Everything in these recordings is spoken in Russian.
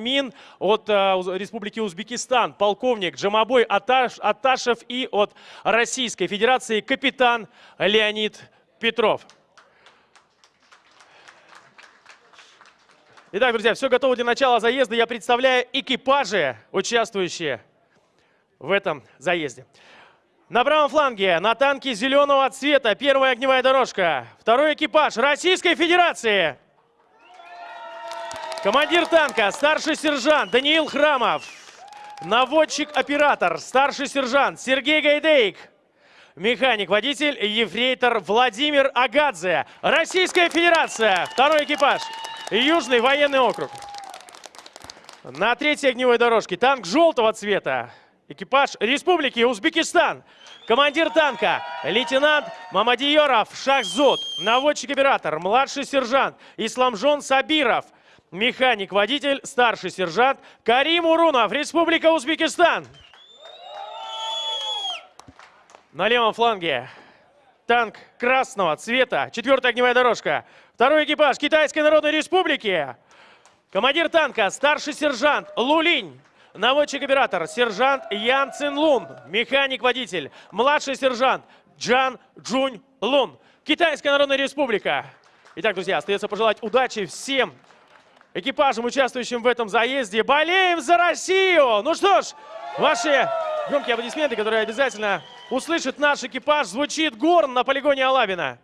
Мин от э, Республики Узбекистан, полковник Джамабой Аташ, Аташев и от Российской Федерации капитан Леонид Петров. Итак, друзья, все готово для начала заезда. Я представляю экипажи, участвующие в этом заезде. На правом фланге на танке зеленого цвета первая огневая дорожка. Второй экипаж Российской Федерации. Командир танка, старший сержант Даниил Храмов. Наводчик-оператор, старший сержант Сергей Гайдейк. Механик-водитель, ефрейтор Владимир Агадзе. Российская Федерация, второй экипаж. Южный военный округ. На третьей огневой дорожке танк желтого цвета. Экипаж Республики Узбекистан. Командир танка лейтенант Мамадиеров Шахзуд. Наводчик-оператор, младший сержант Исламжон Сабиров. Механик-водитель, старший сержант Карим Урунов, Республика Узбекистан. На левом фланге танк красного цвета, четвертая огневая дорожка. Второй экипаж Китайской Народной Республики. Командир танка, старший сержант Лулинь. Наводчик-оператор, сержант Ян Цин Лун. Механик-водитель, младший сержант Джан Джунь Лун. Китайская Народная Республика. Итак, друзья, остается пожелать удачи всем экипажам, участвующим в этом заезде. Болеем за Россию! Ну что ж, ваши громкие аплодисменты, которые обязательно услышит наш экипаж, звучит горн на полигоне Алабина.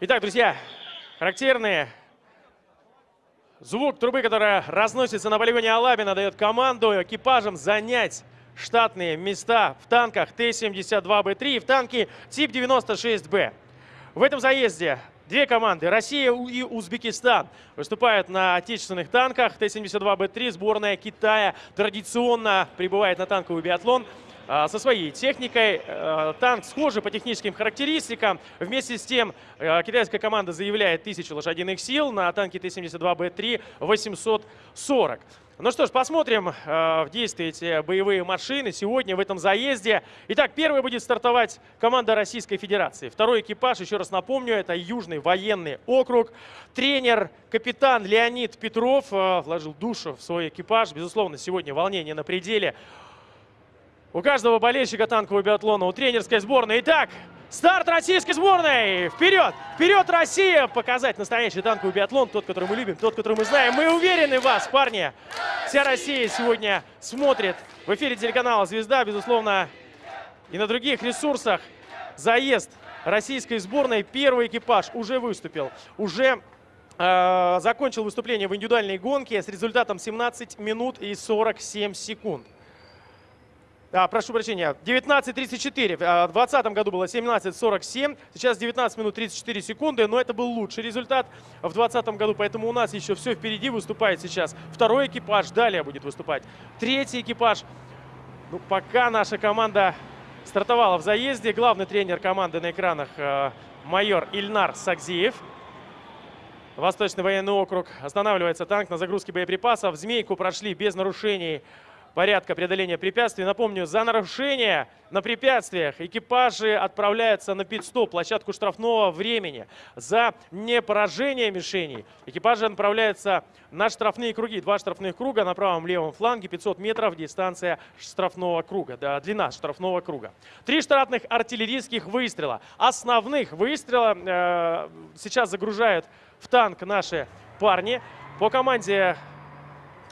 Итак, друзья, характерный звук трубы, которая разносится на полигоне Алабина, дает команду экипажам занять штатные места в танках Т-72Б3 и в танке тип 96Б. В этом заезде две команды, Россия и Узбекистан, выступают на отечественных танках Т-72Б3. Сборная Китая традиционно прибывает на танковый биатлон – со своей техникой. Э, танк схожий по техническим характеристикам. Вместе с тем э, китайская команда заявляет 1000 лошадиных сил на танке Т-72Б3 840. Ну что ж, посмотрим э, в действии эти боевые машины сегодня в этом заезде. Итак, первый будет стартовать команда Российской Федерации. Второй экипаж, еще раз напомню, это Южный военный округ. Тренер, капитан Леонид Петров вложил душу в свой экипаж. Безусловно, сегодня волнение на пределе. У каждого болельщика танкового биатлона, у тренерской сборной. Итак, старт российской сборной! Вперед! Вперед, Россия! Показать настоящий танковый биатлон, тот, который мы любим, тот, который мы знаем. Мы уверены в вас, парни! Вся Россия сегодня смотрит в эфире телеканала «Звезда», безусловно, и на других ресурсах. Заезд российской сборной. Первый экипаж уже выступил, уже э, закончил выступление в индивидуальной гонке с результатом 17 минут и 47 секунд. А, прошу прощения, 19.34. В 2020 году было 17.47, сейчас 19 минут 34 секунды, но это был лучший результат в 2020 году, поэтому у нас еще все впереди выступает сейчас. Второй экипаж далее будет выступать. Третий экипаж. Ну, пока наша команда стартовала в заезде, главный тренер команды на экранах э, майор Ильнар Сакзиев. Восточный военный округ. Останавливается танк на загрузке боеприпасов. Змейку прошли без нарушений порядка преодоления препятствий. Напомню, за нарушение на препятствиях экипажи отправляются на пит-стоп, площадку штрафного времени. За непоражение мишеней экипажи отправляются на штрафные круги. Два штрафных круга на правом левом фланге, 500 метров дистанция штрафного круга, да, длина штрафного круга. Три штатных артиллерийских выстрела. Основных выстрела э, сейчас загружают в танк наши парни. По команде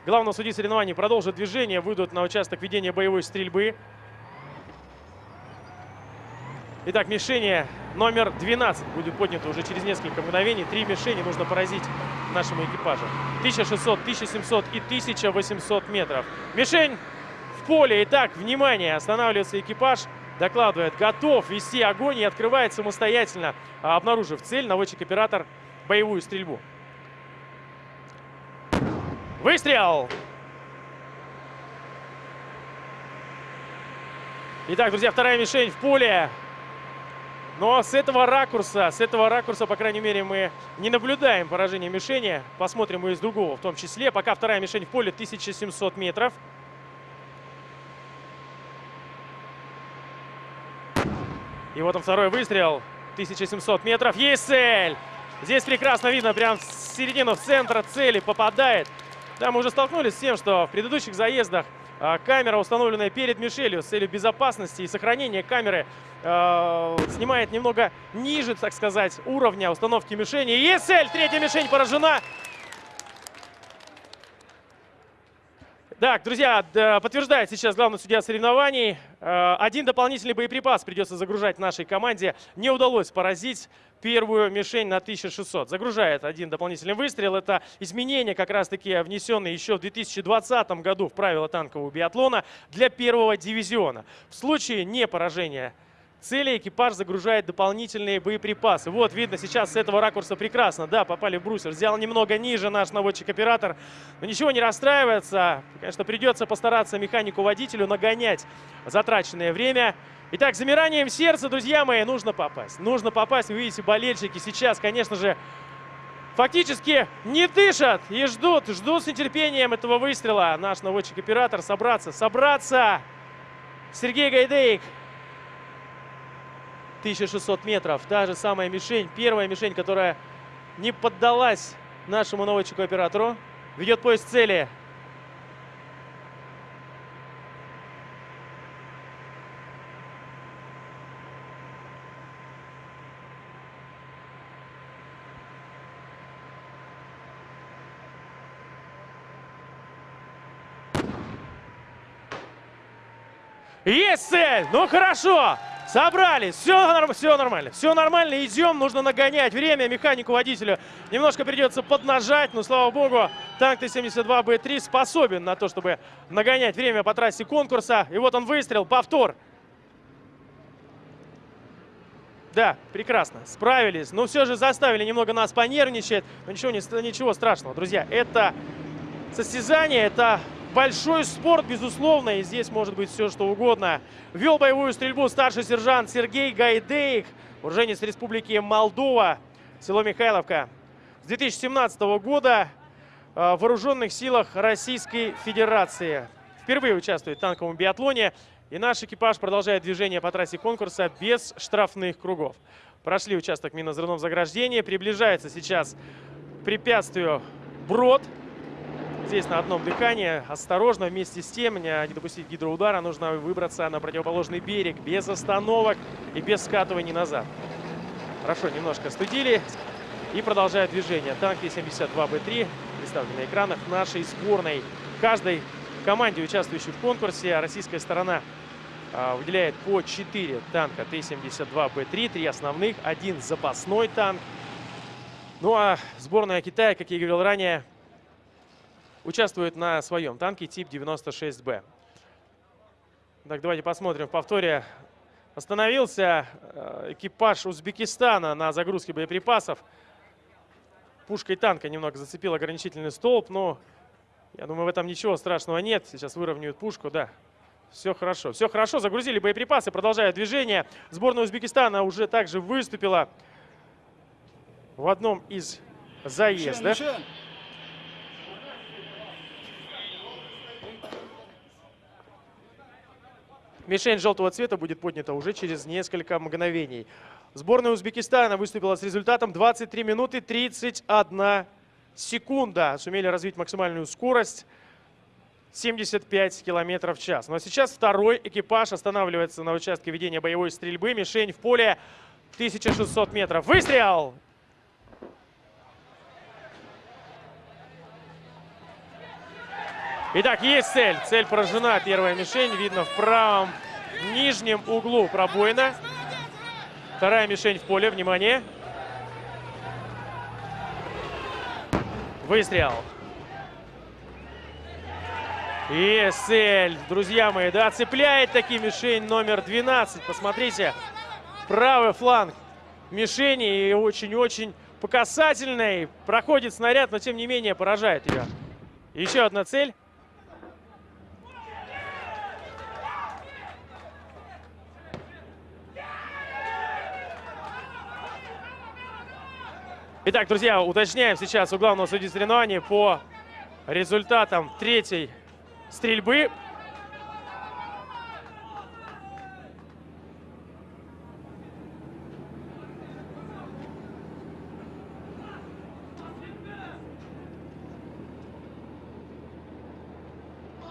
Главного судьи соревнований продолжит движение, выйдут на участок ведения боевой стрельбы. Итак, мишени номер 12 будет поднято уже через несколько мгновений. Три мишени нужно поразить нашему экипажу. 1600, 1700 и 1800 метров. Мишень в поле. Итак, внимание, останавливается экипаж. Докладывает, готов вести огонь и открывает самостоятельно, обнаружив цель, наводчик-оператор, боевую стрельбу. Выстрел! Итак, друзья, вторая мишень в поле. Но с этого ракурса, с этого ракурса, по крайней мере, мы не наблюдаем поражение мишени. Посмотрим и из другого в том числе. Пока вторая мишень в поле 1700 метров. И вот он второй выстрел. 1700 метров. Есть цель! Здесь прекрасно видно, прям в середину, в центр цели попадает. Да, мы уже столкнулись с тем, что в предыдущих заездах а, камера, установленная перед Мишелью с целью безопасности и сохранения камеры, э, снимает немного ниже, так сказать, уровня установки мишени. Есть цель! Третья мишень поражена. Так, друзья, подтверждает сейчас главный судья соревнований. Э, один дополнительный боеприпас придется загружать нашей команде. Не удалось поразить первую мишень на 1600. Загружает один дополнительный выстрел. Это изменения, как раз-таки внесенные еще в 2020 году в правила танкового биатлона для первого дивизиона. В случае не поражения цели экипаж загружает дополнительные боеприпасы. Вот, видно сейчас с этого ракурса прекрасно. Да, попали в брусер. Взял немного ниже наш наводчик-оператор. Но ничего не расстраивается. Конечно, придется постараться механику-водителю нагонять затраченное время. Итак, замиранием сердца, друзья мои, нужно попасть. Нужно попасть. Вы видите, болельщики сейчас, конечно же, фактически не дышат и ждут, ждут с нетерпением этого выстрела. Наш наводчик-оператор собраться, собраться. Сергей Гайдеик 1600 метров. Та же самая мишень, первая мишень, которая не поддалась нашему наводчику-оператору. Ведет поезд цели. Есть цель! Ну хорошо! Собрались, все, все нормально, все нормально, идем, нужно нагонять время механику водителю. Немножко придется поднажать, но, слава богу, танк Т-72Б3 способен на то, чтобы нагонять время по трассе конкурса. И вот он выстрел, повтор. Да, прекрасно, справились. Но все же заставили немного нас понервничать. Но ничего, ничего страшного, друзья. Это состязание, это большой спорт, безусловно, и здесь может быть все, что угодно. Вел боевую стрельбу старший сержант Сергей Гайдеик, уроженец Республики Молдова, село Михайловка. С 2017 года э, в вооруженных силах Российской Федерации. Впервые участвует в танковом биатлоне, и наш экипаж продолжает движение по трассе конкурса без штрафных кругов. Прошли участок минно-взрывного заграждения, приближается сейчас к препятствию Брод, здесь на одном дыхании. Осторожно, вместе с тем, не допустить гидроудара, нужно выбраться на противоположный берег без остановок и без скатываний назад. Хорошо, немножко студили и продолжают движение. Танк Т-72Б3 представлен на экранах нашей сборной. Каждой команде, участвующей в конкурсе, российская сторона а, выделяет по 4 танка Т-72Б3, три основных, один запасной танк. Ну а сборная Китая, как я говорил ранее, участвует на своем танке тип 96Б. Так, давайте посмотрим в повторе. Остановился э, экипаж Узбекистана на загрузке боеприпасов. Пушкой танка немного зацепил ограничительный столб, но я думаю, в этом ничего страшного нет. Сейчас выровняют пушку, да. Все хорошо. Все хорошо, загрузили боеприпасы, продолжают движение. Сборная Узбекистана уже также выступила в одном из заездов. Мишень желтого цвета будет поднята уже через несколько мгновений. Сборная Узбекистана выступила с результатом 23 минуты 31 секунда. Сумели развить максимальную скорость 75 километров в час. Но сейчас второй экипаж останавливается на участке ведения боевой стрельбы. Мишень в поле 1600 метров. Выстрел! Итак, есть цель. Цель поражена. Первая мишень. Видно в правом нижнем углу пробоина. Вторая мишень в поле. Внимание. Выстрел. Есть цель, друзья мои. Да, цепляет таки мишень номер 12. Посмотрите. Правый фланг мишени. И очень-очень показательный. Проходит снаряд, но тем не менее поражает ее. Еще одна цель. Итак, друзья, уточняем сейчас у главного судьи соревнований по результатам третьей стрельбы.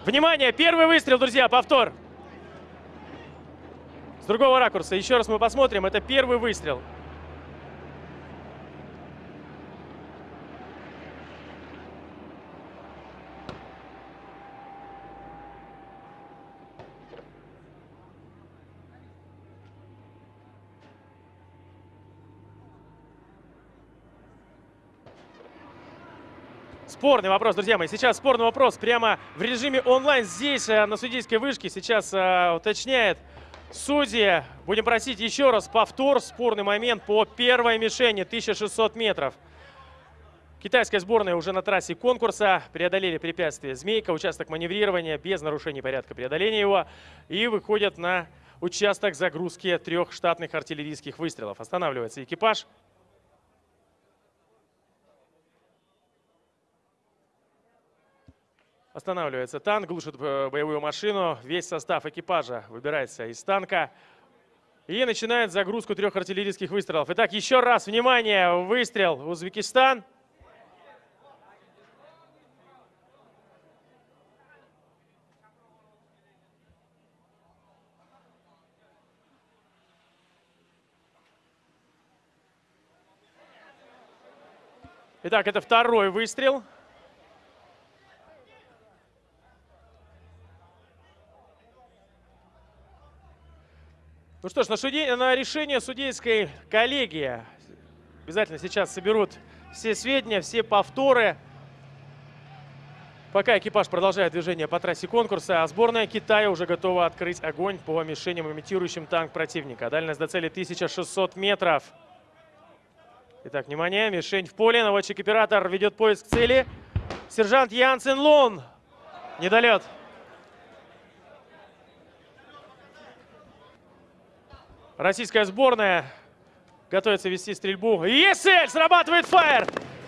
Внимание, первый выстрел, друзья, повтор. С другого ракурса, еще раз мы посмотрим, это первый выстрел. Спорный вопрос, друзья мои. Сейчас спорный вопрос прямо в режиме онлайн здесь, э, на судейской вышке. Сейчас э, уточняет судьи. Будем просить еще раз повтор. Спорный момент по первой мишени. 1600 метров. Китайская сборная уже на трассе конкурса. Преодолели препятствие «Змейка». Участок маневрирования без нарушений порядка преодоления его. И выходят на участок загрузки трех штатных артиллерийских выстрелов. Останавливается экипаж. Останавливается танк, глушит э, боевую машину. Весь состав экипажа выбирается из танка. И начинает загрузку трех артиллерийских выстрелов. Итак, еще раз, внимание, выстрел Узбекистан. Итак, это второй выстрел. Ну что ж, на, суде... на решение судейской коллегии обязательно сейчас соберут все сведения, все повторы. Пока экипаж продолжает движение по трассе конкурса, а сборная Китая уже готова открыть огонь по мишеням, имитирующим танк противника. Дальность до цели 1600 метров. Итак, внимание, мишень в поле. Наводчик-оператор ведет поиск цели. Сержант Янсен Лун. Недолет. Российская сборная готовится вести стрельбу. Есель! Срабатывает фаер!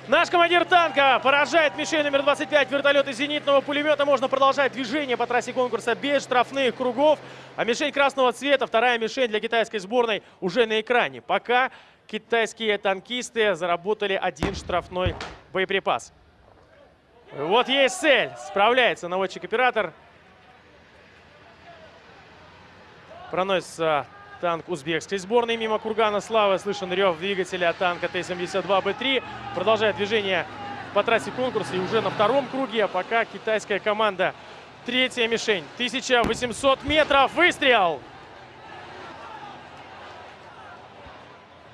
Наш командир танка поражает мишень номер 25 вертолета зенитного пулемета. Можно продолжать движение по трассе конкурса без штрафных кругов. А мишень красного цвета, вторая мишень для китайской сборной уже на экране. Пока китайские танкисты заработали один штрафной боеприпас. Вот есть цель. Справляется наводчик-оператор. Проносится танк узбекской сборной мимо Кургана Славы. Слышен рев двигателя танка Т-72Б3. Продолжает движение по трассе конкурса и уже на втором круге. А пока китайская команда третья мишень. 1800 метров. Выстрел!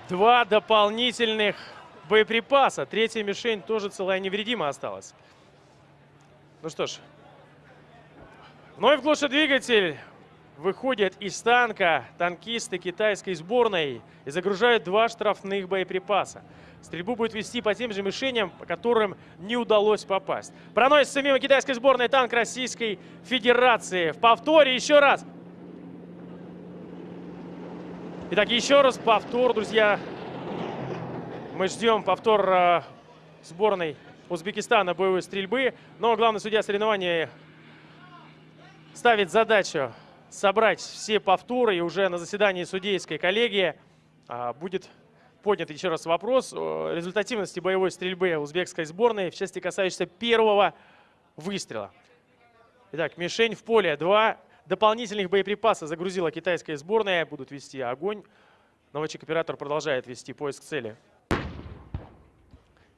Два дополнительных боеприпаса. Третья мишень тоже целая невредима осталась. Ну что ж, вновь глушит двигатель выходят из танка танкисты китайской сборной и загружают два штрафных боеприпаса. Стрельбу будет вести по тем же мишеням, по которым не удалось попасть. Проносится мимо китайской сборной танк Российской Федерации. В повторе еще раз. Итак, еще раз повтор, друзья. Мы ждем повтор э, сборной Узбекистана боевой стрельбы. Но главный судья соревнования ставит задачу собрать все повторы, и уже на заседании судейской коллегии а, будет поднят еще раз вопрос о результативности боевой стрельбы узбекской сборной в части касающейся первого выстрела. Итак, мишень в поле. Два дополнительных боеприпаса загрузила китайская сборная. Будут вести огонь. Наводчик-оператор продолжает вести поиск цели.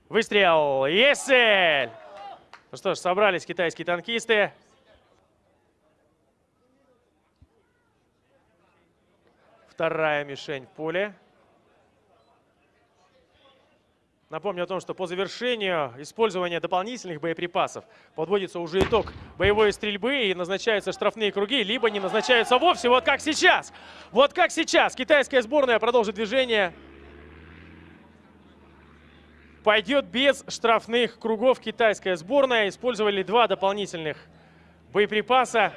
Выстрел! Есть цель! Ну что ж, собрались китайские танкисты. Вторая мишень в поле. Напомню о том, что по завершению использования дополнительных боеприпасов подводится уже итог боевой стрельбы и назначаются штрафные круги, либо не назначаются вовсе, вот как сейчас. Вот как сейчас. Китайская сборная продолжит движение. Пойдет без штрафных кругов китайская сборная. Использовали два дополнительных боеприпаса.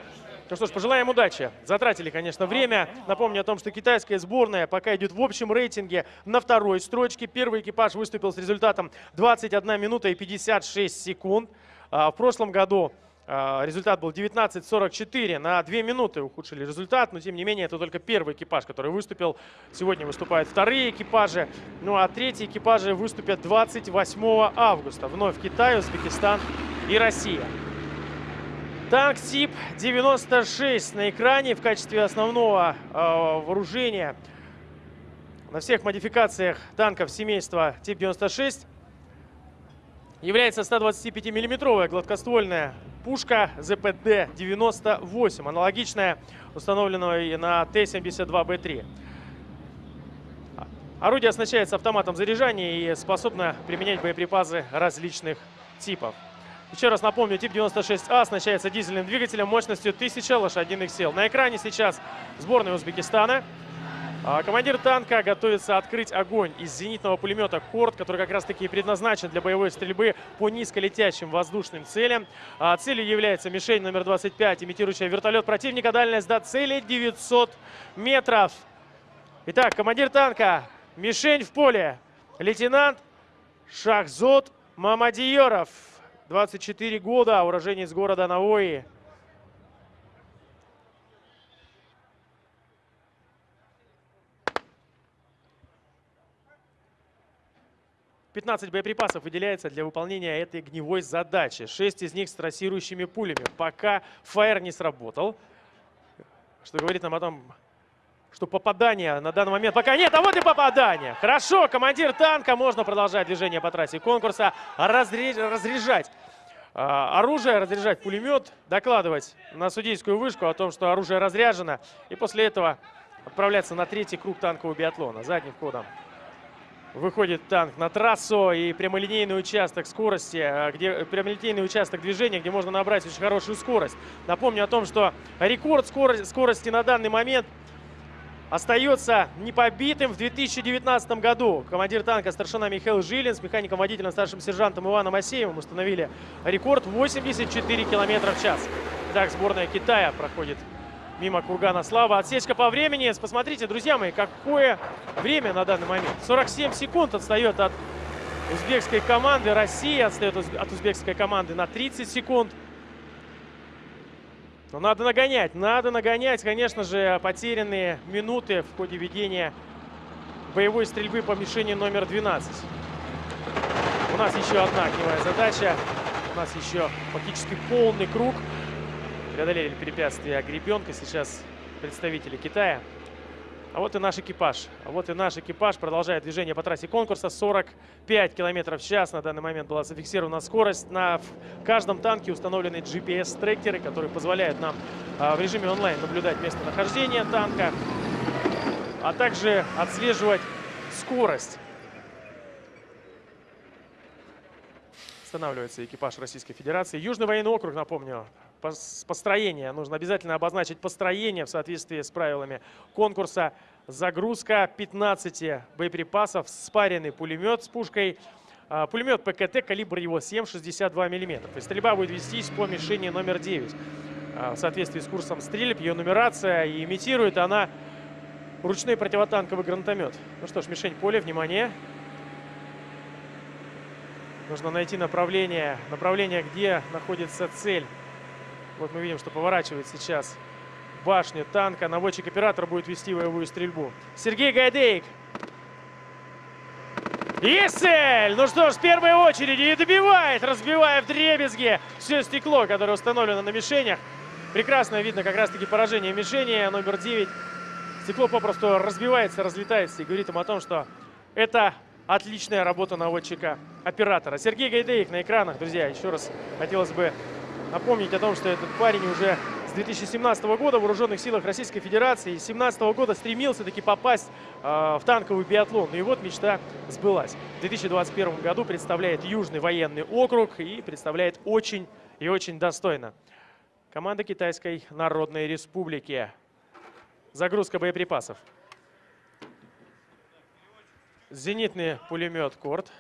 Ну что ж, пожелаем удачи. Затратили, конечно, время. Напомню о том, что китайская сборная пока идет в общем рейтинге на второй строчке. Первый экипаж выступил с результатом 21 минута и 56 секунд. А, в прошлом году а, результат был 19.44. На 2 минуты ухудшили результат, но тем не менее это только первый экипаж, который выступил. Сегодня выступают вторые экипажи. Ну а третьи экипажи выступят 28 августа. Вновь Китай, Узбекистан и Россия. Танк тип 96 на экране в качестве основного э, вооружения на всех модификациях танков семейства тип 96 является 125-миллиметровая гладкоствольная пушка ЗПД-98, аналогичная установленной на Т-72Б3. Орудие оснащается автоматом заряжания и способно применять боеприпасы различных типов. Еще раз напомню, тип 96А оснащается дизельным двигателем мощностью 1000 лошадиных сил. На экране сейчас сборная Узбекистана. А, командир танка готовится открыть огонь из зенитного пулемета «Корт», который как раз-таки предназначен для боевой стрельбы по низколетящим воздушным целям. А, целью является мишень номер 25, имитирующая вертолет противника. Дальность до цели 900 метров. Итак, командир танка. Мишень в поле. Лейтенант Шахзот Мамадиеров. 24 года, уроженец города Навои. Пятнадцать боеприпасов выделяется для выполнения этой огневой задачи. Шесть из них с трассирующими пулями. Пока фаер не сработал, что говорит нам о том, что попадания на данный момент пока нет. А вот и попадание. Хорошо, командир танка. Можно продолжать движение по трассе конкурса. разряжать а, оружие, разряжать пулемет, докладывать на судейскую вышку о том, что оружие разряжено. И после этого отправляться на третий круг танкового биатлона задним ходом. Выходит танк на трассу и прямолинейный участок скорости, а, где прямолинейный участок движения, где можно набрать очень хорошую скорость. Напомню о том, что рекорд скорости на данный момент – остается непобитым в 2019 году. Командир танка старшина Михаил Жилин с механиком-водителем старшим сержантом Иваном Асеевым установили рекорд 84 км в час. Так, сборная Китая проходит мимо Кургана Слава. Отсечка по времени. Посмотрите, друзья мои, какое время на данный момент. 47 секунд отстает от узбекской команды. Россия отстает от узбекской команды на 30 секунд. Но ну, надо нагонять, надо нагонять, конечно же, потерянные минуты в ходе ведения боевой стрельбы по мишени номер 12. У нас еще одна огневая задача. У нас еще фактически полный круг. Преодолели препятствия гребенка. Сейчас представители Китая. А вот и наш экипаж. А вот и наш экипаж продолжает движение по трассе конкурса. 45 км в час на данный момент была зафиксирована скорость. На каждом танке установлены GPS-трекеры, которые позволяют нам а, в режиме онлайн наблюдать местонахождение танка, а также отслеживать скорость. Останавливается экипаж Российской Федерации. Южный военный округ, напомню, построение. Нужно обязательно обозначить построение в соответствии с правилами конкурса. Загрузка 15 боеприпасов, спаренный пулемет с пушкой. А, пулемет ПКТ, калибр его 7,62 мм. И стрельба будет вестись по мишени номер 9. А, в соответствии с курсом стрельб, ее нумерация и имитирует она ручной противотанковый гранатомет. Ну что ж, мишень поле, внимание. Нужно найти направление, направление, где находится цель. Вот мы видим, что поворачивает сейчас башню танка. Наводчик-оператор будет вести боевую стрельбу. Сергей Гайдейк. Есть цель! Ну что ж, в первой очереди и добивает, разбивая в дребезги все стекло, которое установлено на мишенях. Прекрасно видно как раз-таки поражение мишени номер 9. Стекло попросту разбивается, разлетается и говорит им о том, что это отличная работа наводчика-оператора. Сергей Гайдеев на экранах, друзья. Еще раз хотелось бы напомнить о том, что этот парень уже с 2017 года в Вооруженных силах Российской Федерации. С 2017 года стремился таки попасть э, в танковый биатлон. Ну и вот мечта сбылась. В 2021 году представляет Южный военный округ и представляет очень и очень достойно. Команда Китайской Народной Республики. Загрузка боеприпасов. Зенитный пулемет «Корт».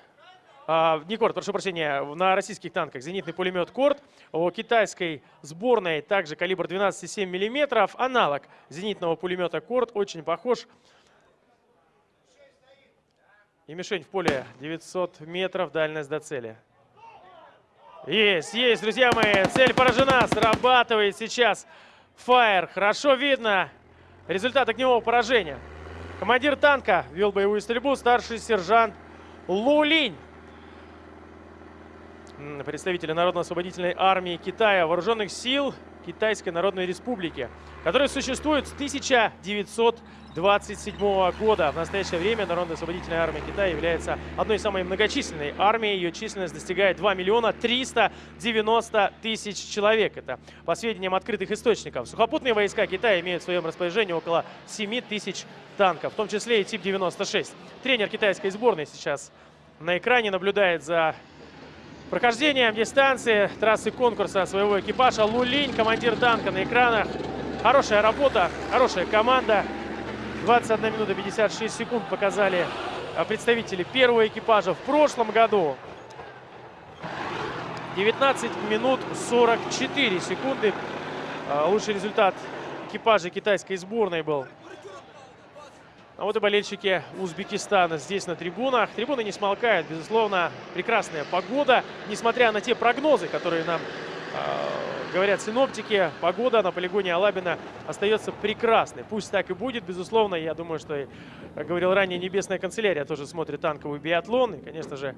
А, не Корт, прошу прощения, на российских танках зенитный пулемет Корт. У китайской сборной также калибр 12,7 мм. Аналог зенитного пулемета Корт, очень похож. И мишень в поле 900 метров, дальность до цели. Есть, есть, друзья мои, цель поражена, срабатывает сейчас фаер. Хорошо видно результат огневого поражения. Командир танка вел боевую стрельбу, старший сержант Лулинь. Представители Народно-освободительной армии Китая, вооруженных сил Китайской Народной Республики, которая существует с 1927 года. В настоящее время Народно-освободительная армия Китая является одной из самой многочисленной армий. Ее численность достигает 2 миллиона 390 тысяч человек. Это по сведениям открытых источников. Сухопутные войска Китая имеют в своем распоряжении около 7 тысяч танков, в том числе и тип 96. Тренер китайской сборной сейчас на экране наблюдает за прохождением дистанции трассы конкурса своего экипажа. Лулинь, командир танка на экранах. Хорошая работа, хорошая команда. 21 минута 56 секунд показали а, представители первого экипажа в прошлом году. 19 минут 44 секунды. А, лучший результат экипажа китайской сборной был а вот и болельщики Узбекистана здесь на трибунах. Трибуны не смолкают, безусловно, прекрасная погода. Несмотря на те прогнозы, которые нам э, говорят синоптики, погода на полигоне Алабина остается прекрасной. Пусть так и будет, безусловно. Я думаю, что, как говорил ранее, Небесная канцелярия тоже смотрит танковый биатлон. И, конечно же,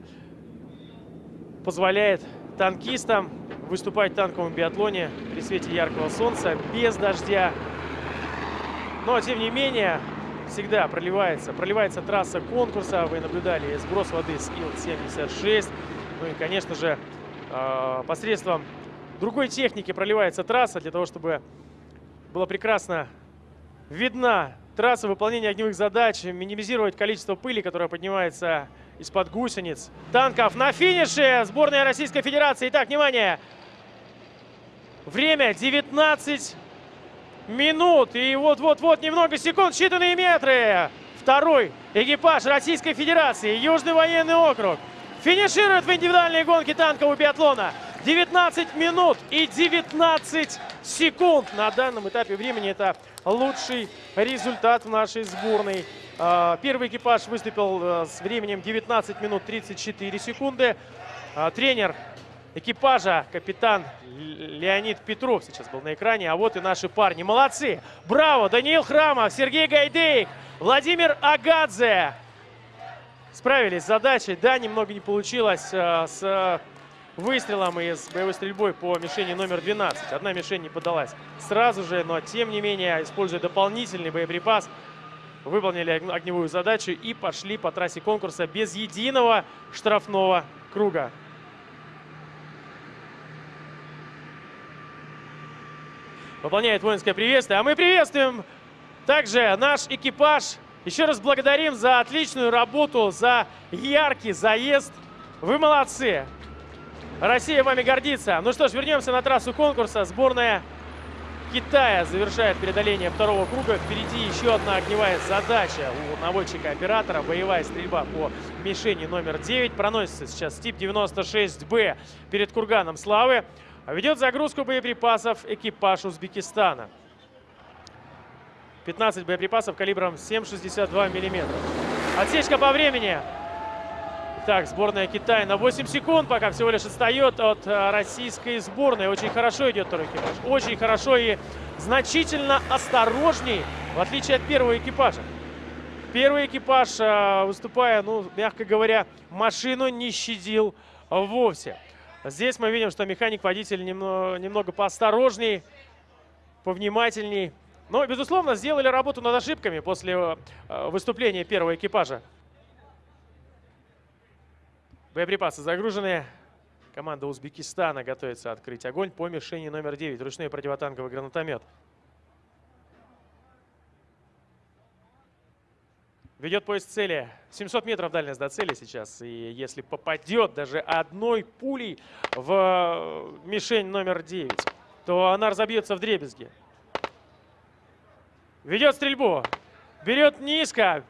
позволяет танкистам выступать в танковом биатлоне при свете яркого солнца, без дождя. Но, тем не менее, всегда проливается, проливается трасса конкурса. Вы наблюдали сброс воды с Ил-76. Ну и, конечно же, а, посредством другой техники проливается трасса для того, чтобы было прекрасно видна трасса выполнения огневых задач, минимизировать количество пыли, которая поднимается из-под гусениц. Танков на финише сборная Российской Федерации. Итак, внимание! Время 19 минут. И вот-вот-вот немного секунд, считанные метры. Второй экипаж Российской Федерации, Южный военный округ, финиширует в индивидуальной гонке танкового биатлона. 19 минут и 19 секунд. На данном этапе времени это лучший результат в нашей сборной. А, первый экипаж выступил э, с временем 19 минут 34 секунды. А, тренер экипажа капитан Леонид Петров сейчас был на экране. А вот и наши парни. Молодцы! Браво! Даниил Храмов, Сергей Гайдейк, Владимир Агадзе. Справились с задачей. Да, немного не получилось э, с выстрелом и с боевой стрельбой по мишени номер 12. Одна мишень не подалась сразу же, но тем не менее, используя дополнительный боеприпас, выполнили огневую задачу и пошли по трассе конкурса без единого штрафного круга. Выполняет воинское приветствие. А мы приветствуем также наш экипаж. Еще раз благодарим за отличную работу, за яркий заезд. Вы молодцы. Россия вами гордится. Ну что ж, вернемся на трассу конкурса. Сборная Китая завершает преодоление второго круга. Впереди еще одна огневая задача у наводчика-оператора. Боевая стрельба по мишени номер 9. Проносится сейчас тип 96Б перед курганом славы. Ведет загрузку боеприпасов экипаж Узбекистана. 15 боеприпасов калибром 7,62 мм. Отсечка по времени. Так, сборная Китая на 8 секунд пока всего лишь отстает от э, российской сборной. Очень хорошо идет второй экипаж. Очень хорошо и значительно осторожней, в отличие от первого экипажа. Первый экипаж, э, выступая, ну, мягко говоря, машину не щадил вовсе. Здесь мы видим, что механик-водитель немного, немного поосторожней, повнимательней. Но, безусловно, сделали работу над ошибками после э, выступления первого экипажа. Боеприпасы загружены. Команда Узбекистана готовится открыть огонь по мишени номер 9. Ручной противотанковый гранатомет. Ведет поезд цели. 700 метров дальность до цели сейчас. И если попадет даже одной пулей в мишень номер 9, то она разобьется в дребезги. Ведет стрельбу. Берет низко.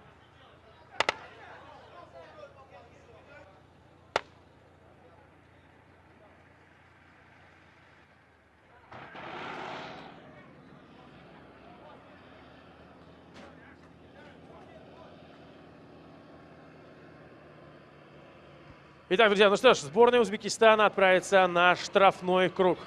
Итак, друзья, ну что ж, сборная Узбекистана отправится на штрафной круг.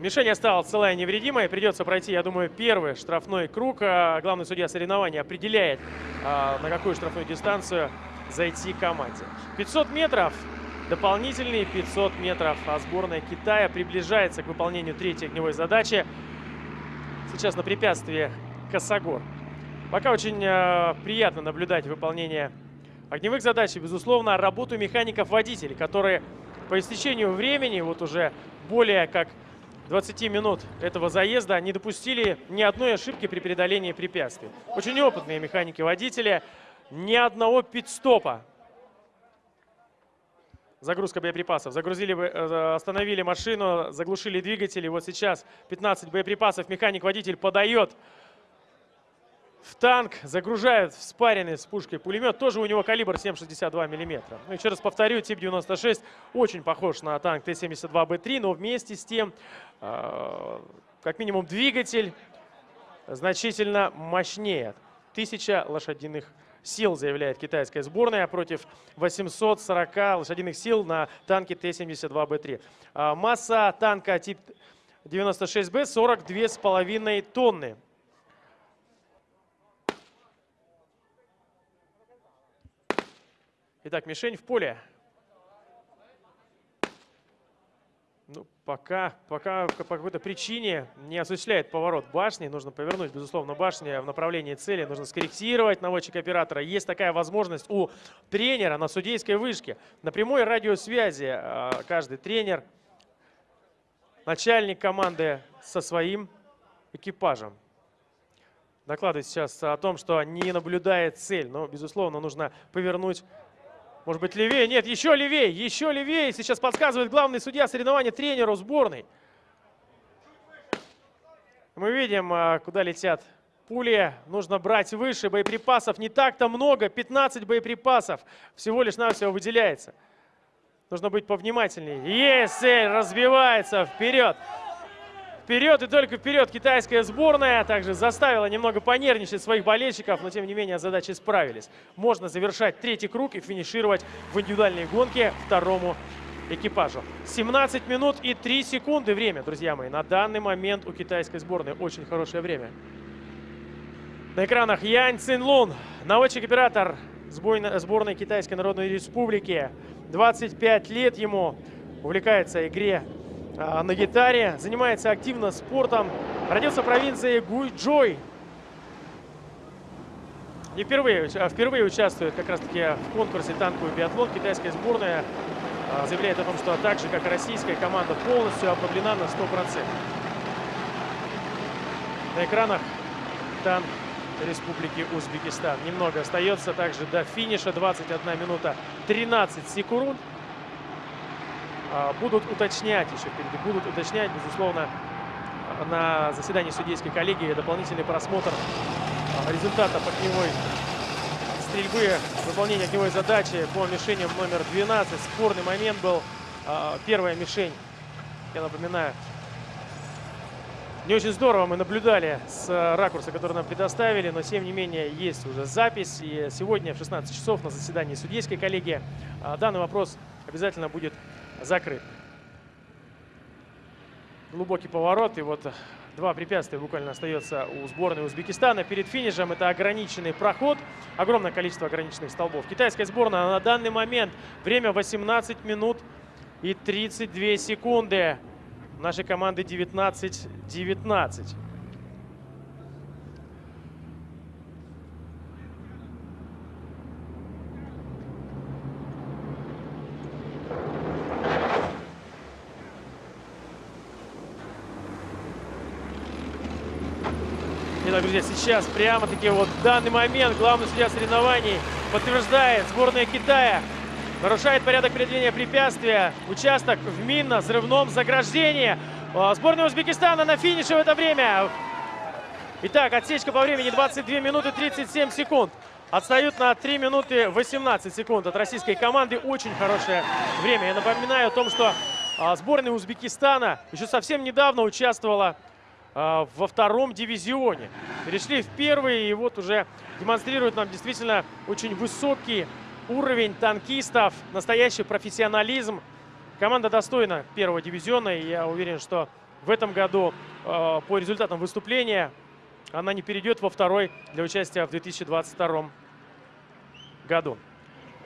Мишень осталась целая невредимая. Придется пройти, я думаю, первый штрафной круг. А главный судья соревнования определяет, а, на какую штрафную дистанцию зайти команде. 500 метров, дополнительные 500 метров, а сборная Китая приближается к выполнению третьей огневой задачи. Сейчас на препятствии Косогор. Пока очень э, приятно наблюдать выполнение огневых задач и, безусловно, работу механиков-водителей, которые по истечению времени, вот уже более как 20 минут этого заезда, не допустили ни одной ошибки при преодолении препятствий. Очень опытные механики-водители, ни одного пит-стопа. Загрузка боеприпасов. Загрузили, э, остановили машину, заглушили двигатели. Вот сейчас 15 боеприпасов. Механик-водитель подает в танк, загружают в спаренный с пушкой пулемет. Тоже у него калибр 7,62 мм. Ну, еще раз повторю, тип 96 очень похож на танк Т-72Б3, но вместе с тем, э, как минимум, двигатель значительно мощнее. 1000 лошадиных сил, заявляет китайская сборная, против 840 лошадиных сил на танке Т-72Б3. А масса танка тип 96Б 42,5 тонны. Итак, мишень в поле. Ну, пока, пока по какой-то причине не осуществляет поворот башни. Нужно повернуть, безусловно, башню в направлении цели. Нужно скорректировать наводчик оператора. Есть такая возможность у тренера на судейской вышке. На прямой радиосвязи а, каждый тренер, начальник команды со своим экипажем. Докладывает сейчас о том, что не наблюдает цель. Но, безусловно, нужно повернуть может быть, левее? Нет, еще левее, еще левее. Сейчас подсказывает главный судья соревнования тренеру сборной. Мы видим, а, куда летят пули. Нужно брать выше. Боеприпасов не так-то много. 15 боеприпасов всего лишь навсего выделяется. Нужно быть повнимательнее. Есть разбивается вперед. Вперед и только вперед китайская сборная также заставила немного понервничать своих болельщиков, но тем не менее задачи справились. Можно завершать третий круг и финишировать в индивидуальной гонке второму экипажу. 17 минут и 3 секунды время, друзья мои. На данный момент у китайской сборной очень хорошее время. На экранах Янь Цинлун, наводчик-оператор сборной Китайской Народной Республики. 25 лет ему увлекается игре на гитаре, занимается активно спортом. Родился в провинции Гуйчжой. И впервые, а, впервые участвует как раз-таки в конкурсе танковый биатлон. Китайская сборная а, заявляет о том, что так же, как и российская команда, полностью обновлена на 100%. На экранах танк Республики Узбекистан. Немного остается также до финиша. 21 минута 13 секунд. А, будут уточнять еще впереди, будут уточнять, безусловно, на заседании судейской коллегии дополнительный просмотр а, результатов огневой стрельбы, выполнения огневой задачи по мишеням номер 12. Спорный момент был. А, первая мишень, я напоминаю, не очень здорово мы наблюдали с ракурса, который нам предоставили, но тем не менее есть уже запись. И сегодня в 16 часов на заседании судейской коллегии данный вопрос обязательно будет закрыт. Глубокий поворот. И вот два препятствия буквально остается у сборной Узбекистана. Перед финишем это ограниченный проход. Огромное количество ограниченных столбов. Китайская сборная на данный момент время 18 минут и 32 секунды. Нашей команды 19-19. Итак, друзья, сейчас прямо-таки вот в данный момент главный судья соревнований подтверждает сборная Китая. Нарушает порядок преодоления препятствия. Участок в минно-взрывном заграждении. А, сборная Узбекистана на финише в это время. Итак, отсечка по времени 22 минуты 37 секунд. Отстают на 3 минуты 18 секунд от российской команды. Очень хорошее время. Я напоминаю о том, что а, сборная Узбекистана еще совсем недавно участвовала во втором дивизионе. Перешли в первый и вот уже демонстрируют нам действительно очень высокий уровень танкистов, настоящий профессионализм. Команда достойна первого дивизиона, и я уверен, что в этом году э, по результатам выступления она не перейдет во второй для участия в 2022 году.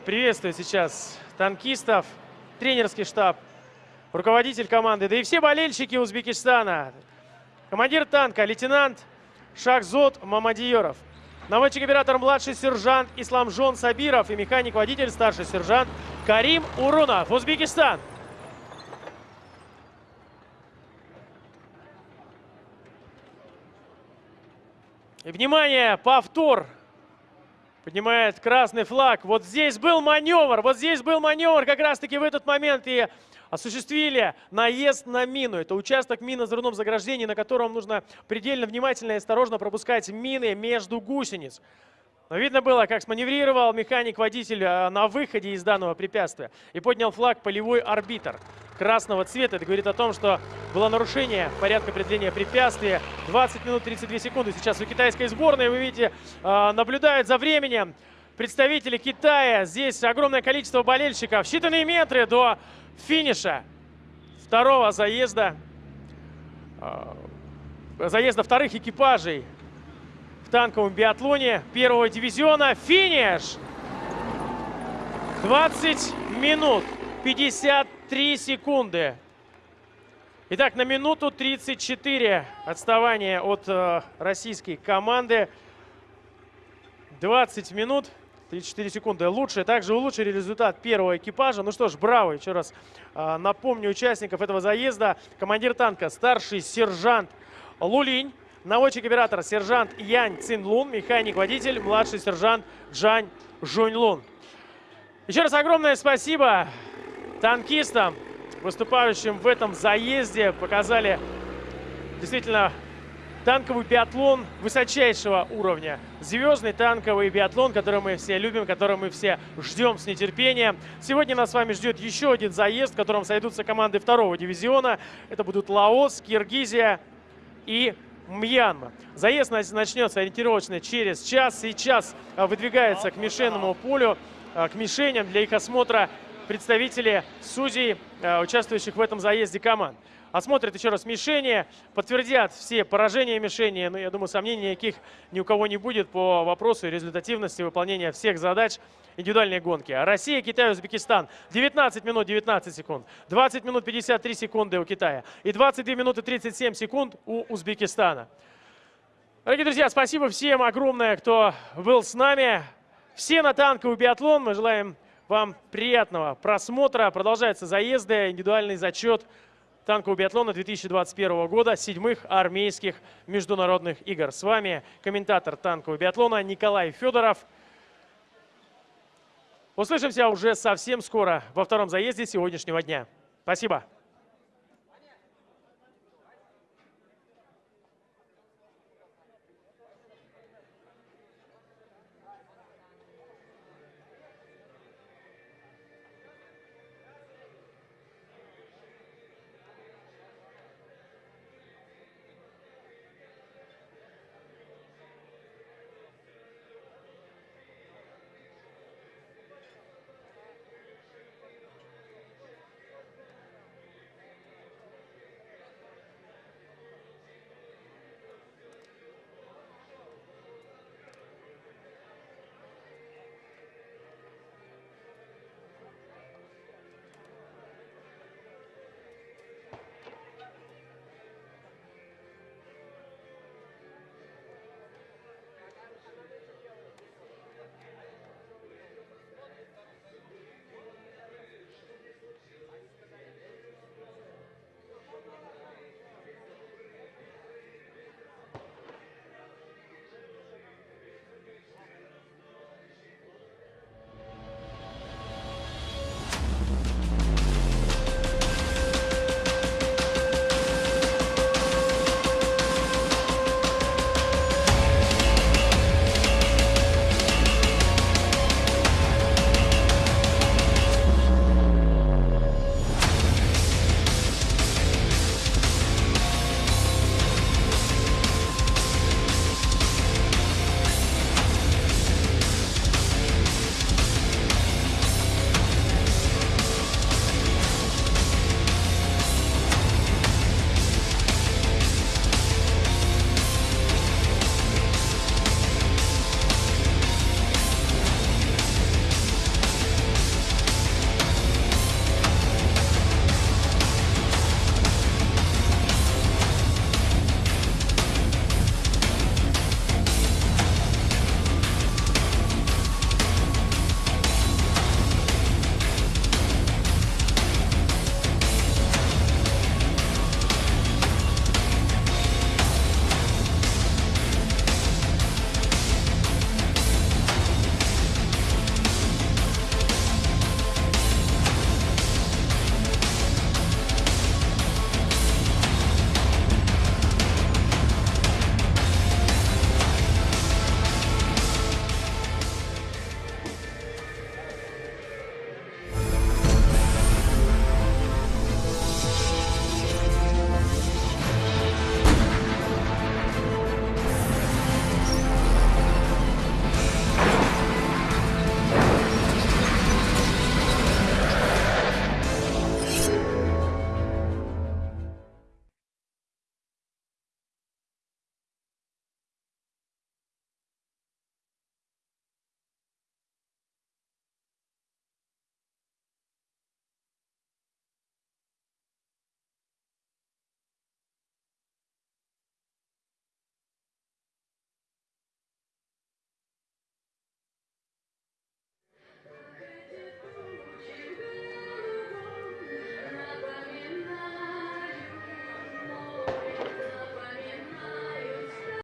приветствую сейчас танкистов, тренерский штаб, руководитель команды, да и все болельщики Узбекистана. Командир танка, лейтенант Шахзот Мамадиеров. Наводчик-оператор младший сержант Исламжон Сабиров и механик-водитель старший сержант Карим Урунов. Узбекистан. И, внимание, повтор. Поднимает красный флаг. Вот здесь был маневр. Вот здесь был маневр как раз-таки в этот момент. И осуществили наезд на мину. Это участок мины взрывном заграждении, на котором нужно предельно внимательно и осторожно пропускать мины между гусениц. Но видно было, как сманеврировал механик-водитель э, на выходе из данного препятствия и поднял флаг полевой арбитр красного цвета. Это говорит о том, что было нарушение порядка определения препятствия. 20 минут 32 секунды сейчас у китайской сборной. Вы видите, э, наблюдают за временем представители Китая. Здесь огромное количество болельщиков. Считанные метры до финиша второго заезда, э, заезда вторых экипажей в танковом биатлоне первого дивизиона. Финиш! 20 минут 53 секунды. Итак, на минуту 34 отставание от э, российской команды. 20 минут 34 секунды лучше. Также улучшили результат первого экипажа. Ну что ж, браво. Еще раз э, напомню участников этого заезда. Командир танка, старший сержант Лулинь. Наводчик-оператор сержант Янь Цинлун, механик-водитель, младший сержант Джань Жуньлун. Еще раз огромное спасибо танкистам, выступающим в этом заезде. Показали действительно танковый биатлон высочайшего уровня. Звездный танковый биатлон, который мы все любим, который мы все ждем с нетерпением. Сегодня нас с вами ждет еще один заезд, в котором сойдутся команды второго дивизиона. Это будут Лаос, Киргизия и Мьянма. Заезд начнется ориентировочно через час. Сейчас а, выдвигается к мишенному полю, а, к мишеням для их осмотра представители судей, а, участвующих в этом заезде команд. Осмотрят еще раз мишени, подтвердят все поражения мишени. Но я думаю, сомнений никаких ни у кого не будет по вопросу результативности выполнения всех задач индивидуальной гонки. Россия, Китай, Узбекистан. 19 минут 19 секунд. 20 минут 53 секунды у Китая. И 22 минуты 37 секунд у Узбекистана. Дорогие друзья, спасибо всем огромное, кто был с нами. Все на танковый биатлон. Мы желаем вам приятного просмотра. Продолжаются заезды, индивидуальный зачет танкового биатлона 2021 года, седьмых армейских международных игр. С вами комментатор танкового биатлона Николай Федоров. Услышимся уже совсем скоро во втором заезде сегодняшнего дня. Спасибо.